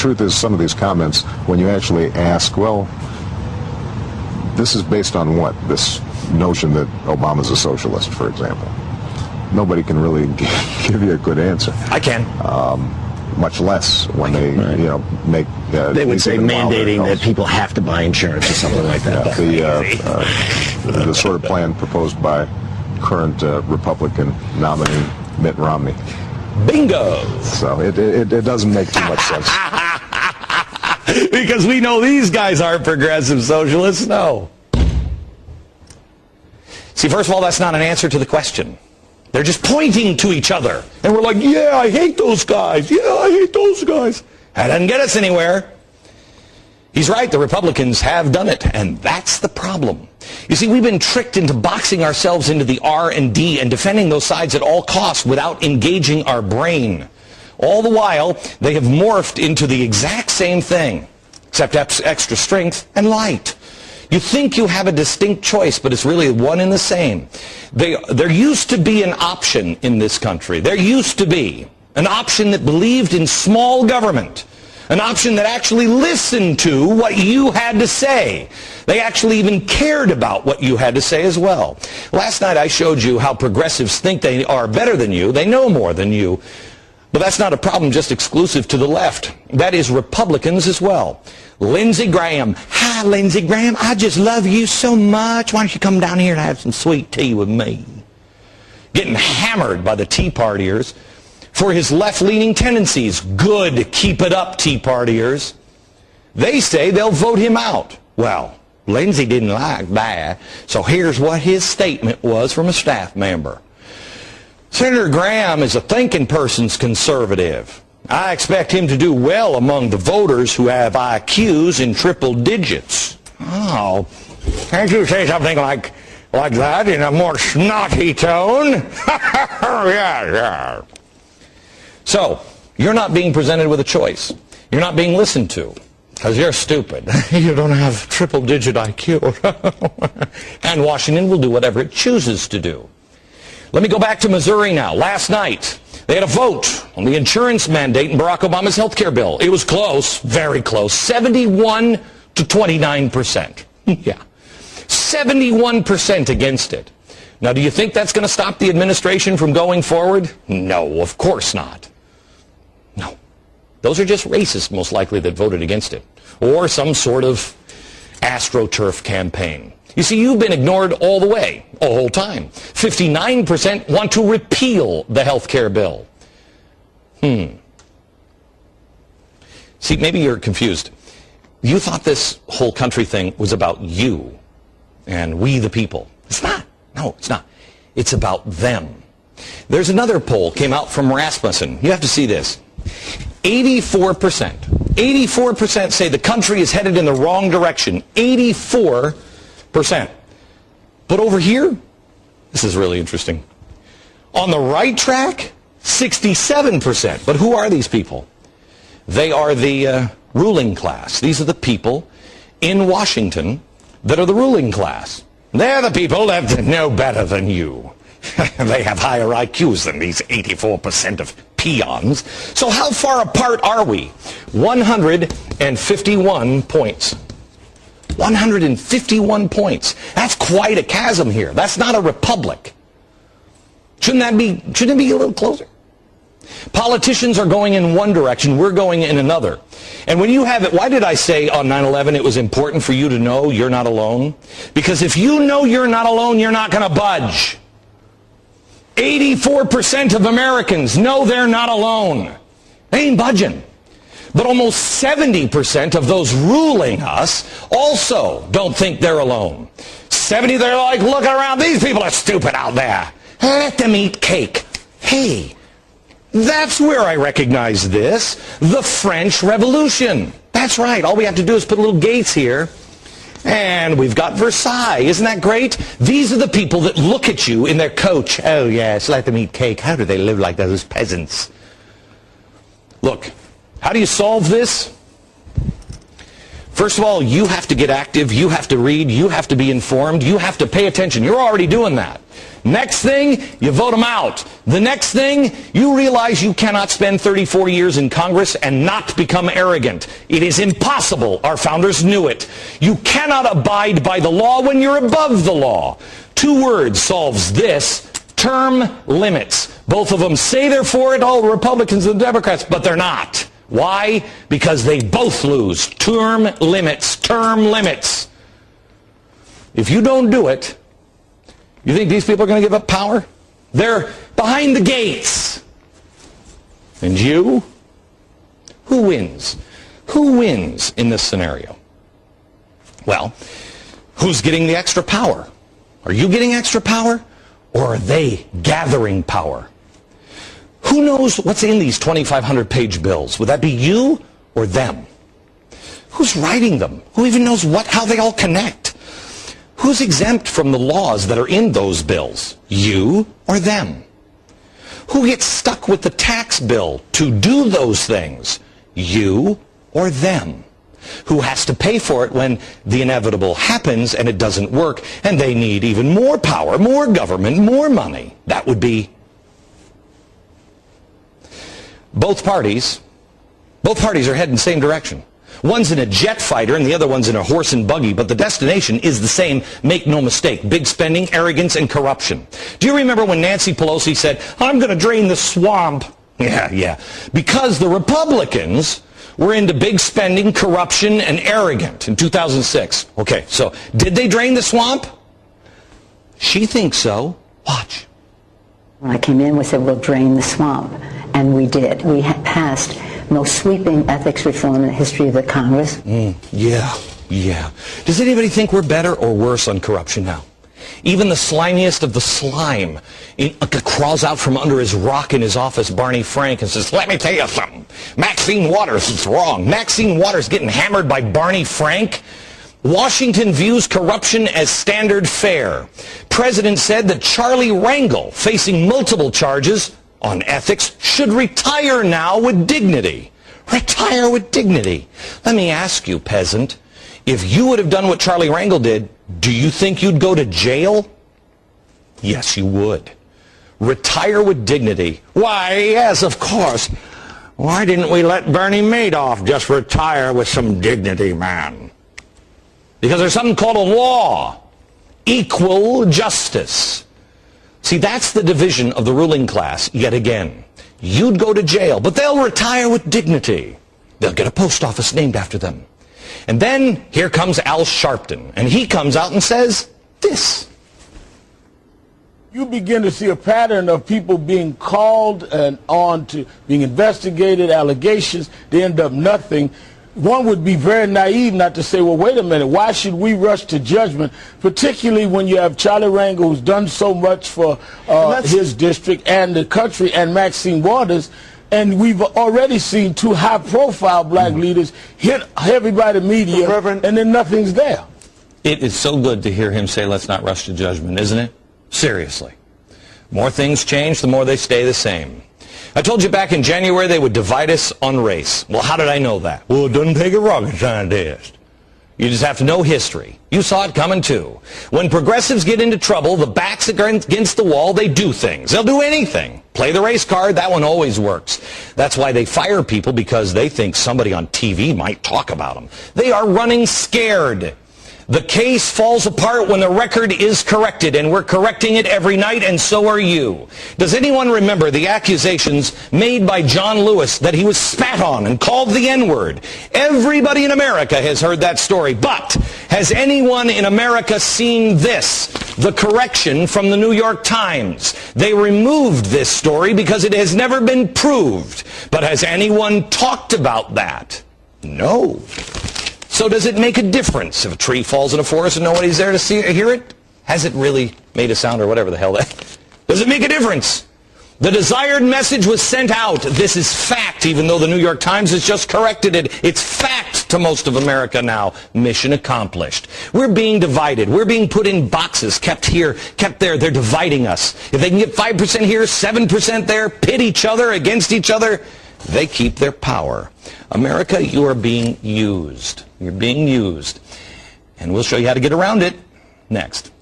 truth is, some of these comments, when you actually ask, well, this is based on what? This notion that Obama's a socialist, for example. Nobody can really give you a good answer. I can. Um, much less when they, right. you know, make. Uh, they would say mandating that people have to buy insurance or something like that. Yeah, the, uh, uh, the sort of plan proposed by current uh, Republican nominee Mitt Romney. Bingo! So it, it, it doesn't make too much sense. because we know these guys aren't progressive socialists. No. See, first of all, that's not an answer to the question. They're just pointing to each other. And we're like, yeah, I hate those guys. Yeah, I hate those guys. That doesn't get us anywhere. He's right, the Republicans have done it, and that's the problem. You see, we've been tricked into boxing ourselves into the R and D and defending those sides at all costs without engaging our brain. All the while, they have morphed into the exact same thing, except extra strength and light. You think you have a distinct choice, but it's really one and the same. They, there used to be an option in this country. There used to be an option that believed in small government an option that actually listened to what you had to say. They actually even cared about what you had to say as well. Last night I showed you how progressives think they are better than you. They know more than you. But that's not a problem just exclusive to the left. That is Republicans as well. Lindsey Graham. Hi, Lindsey Graham. I just love you so much. Why don't you come down here and have some sweet tea with me? Getting hammered by the Tea Partiers for his left-leaning tendencies. Good, keep it up, Tea Partiers. They say they'll vote him out. Well, Lindsey didn't like that, so here's what his statement was from a staff member. Senator Graham is a thinking person's conservative. I expect him to do well among the voters who have IQs in triple digits. Oh, can't you say something like, like that in a more snotty tone? yeah, yeah. So, you're not being presented with a choice. You're not being listened to because you're stupid. you don't have triple-digit IQ. and Washington will do whatever it chooses to do. Let me go back to Missouri now. Last night, they had a vote on the insurance mandate in Barack Obama's health care bill. It was close, very close, 71 to 29 percent. yeah, 71 percent against it. Now, do you think that's going to stop the administration from going forward? No, of course not. No. Those are just racists, most likely, that voted against it. Or some sort of astroturf campaign. You see, you've been ignored all the way, the whole time. 59% want to repeal the health care bill. Hmm. See, maybe you're confused. You thought this whole country thing was about you and we the people. It's not. No, it's not. It's about them. There's another poll came out from Rasmussen. You have to see this. 84%. 84% say the country is headed in the wrong direction. 84%. But over here, this is really interesting. On the right track, 67%. But who are these people? They are the uh, ruling class. These are the people in Washington that are the ruling class. They're the people that know better than you. they have higher IQs than these 84% of peons. So how far apart are we? 151 points. 151 points. That's quite a chasm here. That's not a republic. Shouldn't that be, shouldn't it be a little closer? Politicians are going in one direction, we're going in another. And when you have it, why did I say on 9-11 it was important for you to know you're not alone? Because if you know you're not alone, you're not going to budge. 84% of Americans know they're not alone. They ain't budging. But almost 70% of those ruling us also don't think they're alone. 70, they're like, look around, these people are stupid out there. Let them eat cake. Hey, that's where I recognize this. The French Revolution. That's right. All we have to do is put little gates here and we've got Versailles. Isn't that great? These are the people that look at you in their coach. Oh, yes, let them eat cake. How do they live like those peasants? Look, how do you solve this? First of all, you have to get active, you have to read, you have to be informed, you have to pay attention. You're already doing that. Next thing, you vote them out. The next thing, you realize you cannot spend 34 years in Congress and not become arrogant. It is impossible. Our founders knew it. You cannot abide by the law when you're above the law. Two words solves this. Term limits. Both of them say they're for it, all Republicans and Democrats, but they're not. Why? Because they both lose. Term limits. Term limits. If you don't do it, you think these people are going to give up power? They're behind the gates. And you? Who wins? Who wins in this scenario? Well, who's getting the extra power? Are you getting extra power? Or are they gathering power? Who knows what's in these 2,500 page bills? Would that be you or them? Who's writing them? Who even knows what, how they all connect? Who's exempt from the laws that are in those bills? You or them? Who gets stuck with the tax bill to do those things? You or them? Who has to pay for it when the inevitable happens and it doesn't work and they need even more power, more government, more money? That would be both parties. Both parties are heading the same direction. One's in a jet fighter and the other one's in a horse and buggy, but the destination is the same, make no mistake. Big spending, arrogance, and corruption. Do you remember when Nancy Pelosi said, I'm going to drain the swamp? Yeah, yeah. Because the Republicans were into big spending, corruption, and arrogant in 2006. Okay, so did they drain the swamp? She thinks so. Watch. I came in, we said, we'll drain the swamp. And we did. We passed most sweeping ethics reform in the history of the Congress. Mm, yeah, yeah. Does anybody think we're better or worse on corruption now? Even the slimiest of the slime in, uh, crawls out from under his rock in his office, Barney Frank, and says, let me tell you something. Maxine Waters is wrong. Maxine Waters getting hammered by Barney Frank. Washington views corruption as standard fare. President said that Charlie Rangel, facing multiple charges, on ethics should retire now with dignity. Retire with dignity. Let me ask you, peasant, if you would have done what Charlie Rangel did, do you think you'd go to jail? Yes, you would. Retire with dignity. Why, yes, of course. Why didn't we let Bernie Madoff just retire with some dignity, man? Because there's something called a law. Equal justice. See, that's the division of the ruling class yet again. You'd go to jail, but they'll retire with dignity. They'll get a post office named after them. And then here comes Al Sharpton, and he comes out and says this. You begin to see a pattern of people being called and on to being investigated, allegations, they end up nothing one would be very naive not to say, well, wait a minute, why should we rush to judgment, particularly when you have Charlie Rangel, who's done so much for uh, his district and the country, and Maxine Waters, and we've already seen two high-profile black mm-hmm. leaders hit everybody media, Reverend, and then nothing's there. It is so good to hear him say, let's not rush to judgment, isn't it? Seriously. More things change, the more they stay the same. I told you back in January they would divide us on race. Well, how did I know that? Well, it doesn't take a rocket scientist. You just have to know history. You saw it coming too. When progressives get into trouble, the backs against the wall, they do things. They'll do anything. Play the race card, that one always works. That's why they fire people because they think somebody on TV might talk about them. They are running scared. The case falls apart when the record is corrected, and we're correcting it every night, and so are you. Does anyone remember the accusations made by John Lewis that he was spat on and called the N-word? Everybody in America has heard that story, but has anyone in America seen this? The correction from the New York Times. They removed this story because it has never been proved. But has anyone talked about that? No. So does it make a difference if a tree falls in a forest and nobody's there to see or hear it? Has it really made a sound or whatever the hell that? Does it make a difference? The desired message was sent out. This is fact, even though the New York Times has just corrected it. It's fact to most of America now. Mission accomplished. We're being divided. We're being put in boxes, kept here, kept there. They're dividing us. If they can get 5% here, 7% there, pit each other against each other, they keep their power. America, you are being used. You're being used. And we'll show you how to get around it next.